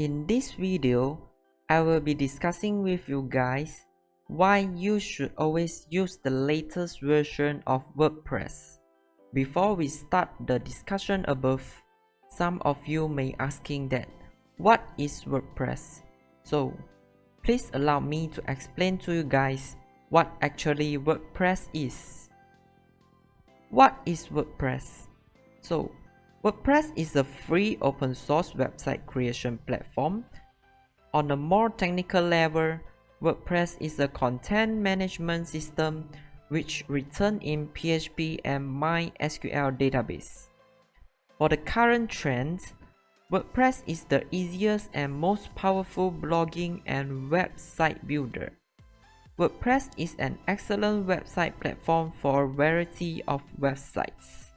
In this video, I will be discussing with you guys why you should always use the latest version of WordPress. Before we start the discussion above, some of you may asking that what is WordPress? So, please allow me to explain to you guys what actually WordPress is. What is WordPress? So, WordPress is a free open source website creation platform. On a more technical level, WordPress is a content management system which written in PHP and MySQL database. For the current trend, WordPress is the easiest and most powerful blogging and website builder. WordPress is an excellent website platform for a variety of websites.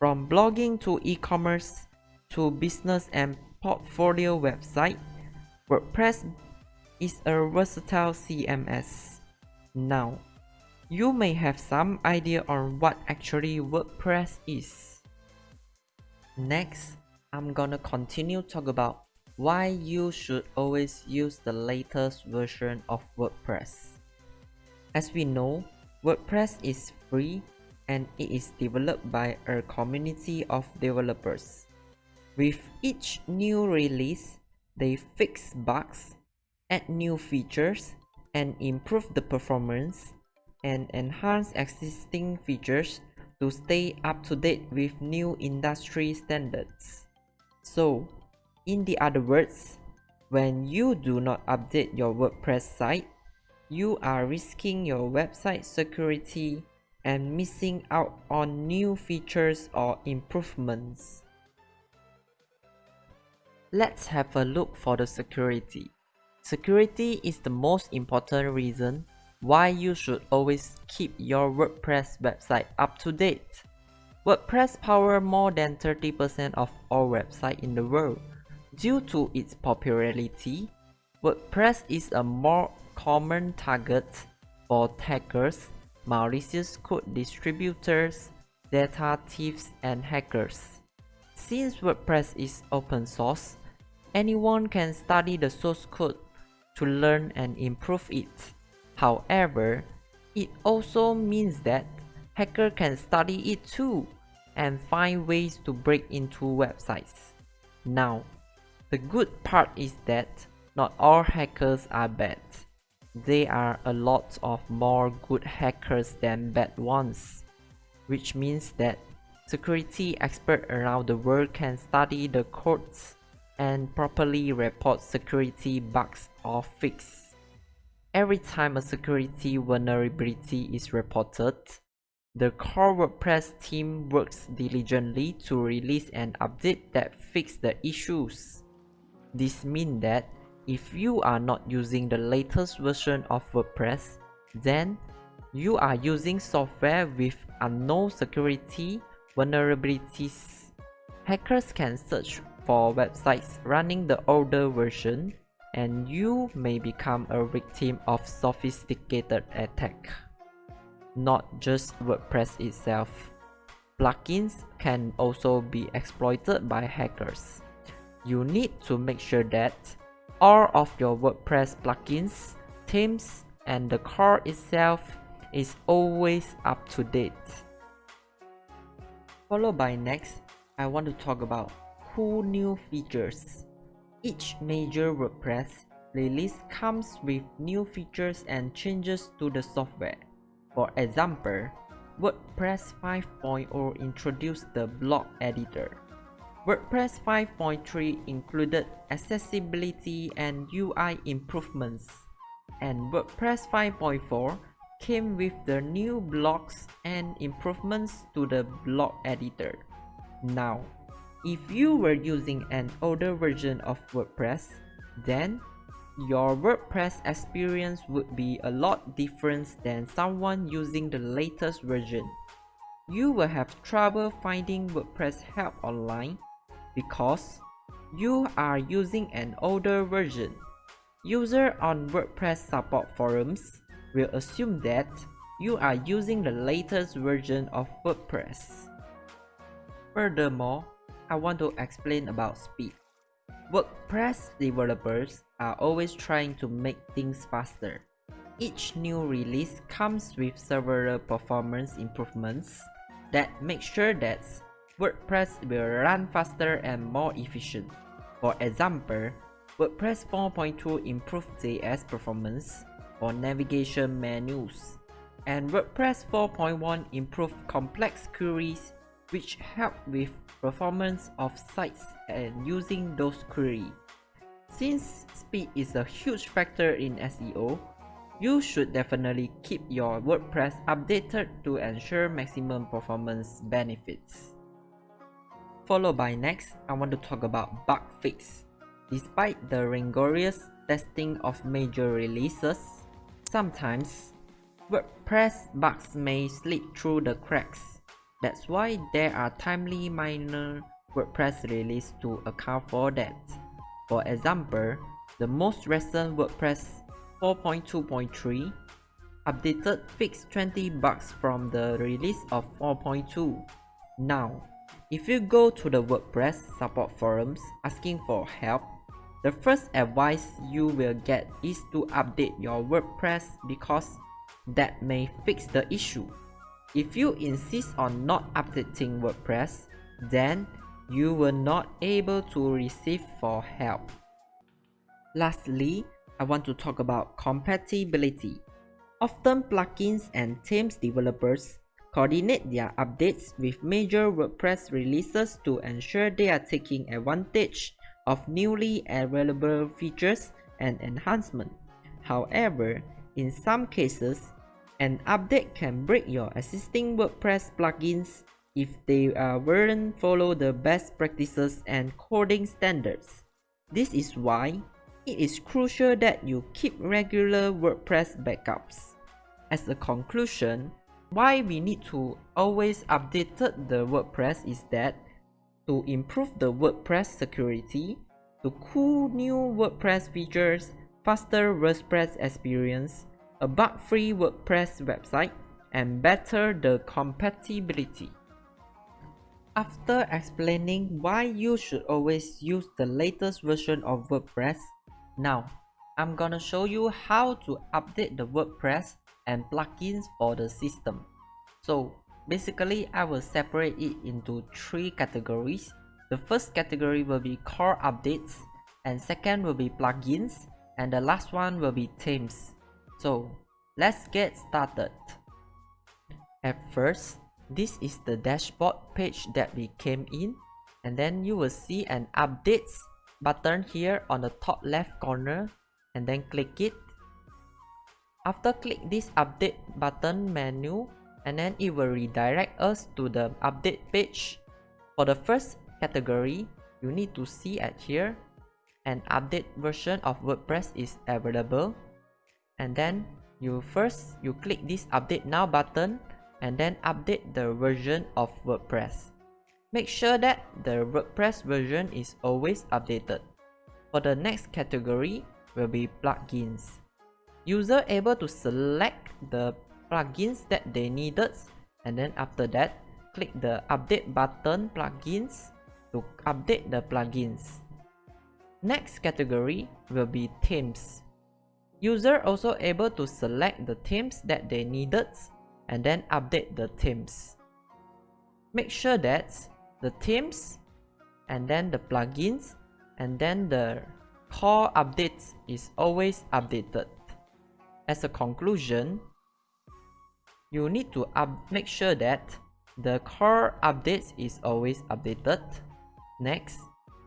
From blogging to e-commerce to business and portfolio website, WordPress is a versatile CMS. Now, you may have some idea on what actually WordPress is. Next, I'm gonna continue talk about why you should always use the latest version of WordPress. As we know, WordPress is free and it is developed by a community of developers. With each new release, they fix bugs, add new features, and improve the performance and enhance existing features to stay up to date with new industry standards. So, in the other words, when you do not update your WordPress site, you are risking your website security and missing out on new features or improvements. Let's have a look for the security. Security is the most important reason why you should always keep your WordPress website up to date. WordPress power more than 30% of all websites in the world. Due to its popularity, WordPress is a more common target for hackers, malicious code distributors, data thieves, and hackers. Since WordPress is open source, anyone can study the source code to learn and improve it. However, it also means that hacker can study it too and find ways to break into websites. Now, the good part is that not all hackers are bad. There are a lot of more good hackers than bad ones, which means that security experts around the world can study the codes and properly report security bugs or fix. Every time a security vulnerability is reported, the core WordPress team works diligently to release an update that fixes the issues. This means that if you are not using the latest version of WordPress, then you are using software with unknown security vulnerabilities. Hackers can search for websites running the older version and you may become a victim of sophisticated attack. Not just WordPress itself. Plugins can also be exploited by hackers. You need to make sure that all of your WordPress plugins, themes, and the core itself is always up to date. Followed by next, I want to talk about cool new features. Each major WordPress release comes with new features and changes to the software. For example, WordPress 5.0 introduced the block editor. WordPress 5.3 included accessibility and UI improvements, and WordPress 5.4 came with the new blocks and improvements to the block editor. Now, if you were using an older version of WordPress, then your WordPress experience would be a lot different than someone using the latest version. You will have trouble finding WordPress help online because you are using an older version. Users on WordPress support forums will assume that you are using the latest version of WordPress. Furthermore, I want to explain about speed. WordPress developers are always trying to make things faster. Each new release comes with several performance improvements that make sure that WordPress will run faster and more efficient. For example, WordPress 4.2 improved JS performance for navigation menus, and WordPress 4.1 improved complex queries which help with performance of sites and using those queries. Since speed is a huge factor in SEO, you should definitely keep your WordPress updated to ensure maximum performance benefits. Followed by next, I want to talk about bug fix. Despite the rigorous testing of major releases, sometimes WordPress bugs may slip through the cracks. That's why there are timely minor WordPress releases to account for that. For example, the most recent WordPress 4.2.3 updated fixed 20 bugs from the release of 4.2. Now, if you go to the WordPress support forums asking for help, the first advice you will get is to update your WordPress because that may fix the issue. If you insist on not updating WordPress, then you will not able to receive for help. Lastly, I want to talk about compatibility. Often plugins and themes developers coordinate their updates with major WordPress releases to ensure they are taking advantage of newly available features and enhancements. However, in some cases, an update can break your existing WordPress plugins if they uh, weren't follow the best practices and coding standards. This is why it is crucial that you keep regular WordPress backups. As a conclusion, why we need to always update the WordPress is that to improve the WordPress security, to cool new WordPress features, faster WordPress experience, a bug-free WordPress website, and better the compatibility. After explaining why you should always use the latest version of WordPress, now I'm gonna show you how to update the WordPress and plugins for the system. So basically I will separate it into three categories. The first category will be core updates and second will be plugins and the last one will be themes. So let's get started. At first, this is the dashboard page that we came in and then you will see an updates button here on the top left corner and then click it. After click this update button menu and then it will redirect us to the update page. For the first category, you need to see at here an update version of WordPress is available and then you first you click this update now button and then update the version of WordPress. Make sure that the WordPress version is always updated. For the next category will be plugins. User able to select the plugins that they needed and then after that click the update button plugins to update the plugins. Next category will be themes. User also able to select the themes that they needed and then update the themes. Make sure that the themes and then the plugins and then the core updates is always updated. As a conclusion, you need to make sure that the core updates is always updated. Next,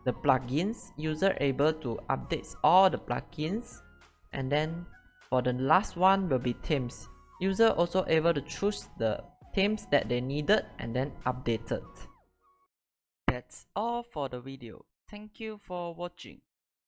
the plugins user able to update all the plugins. And then for the last one will be themes. User also able to choose the themes that they needed and then updated. That's all for the video. Thank you for watching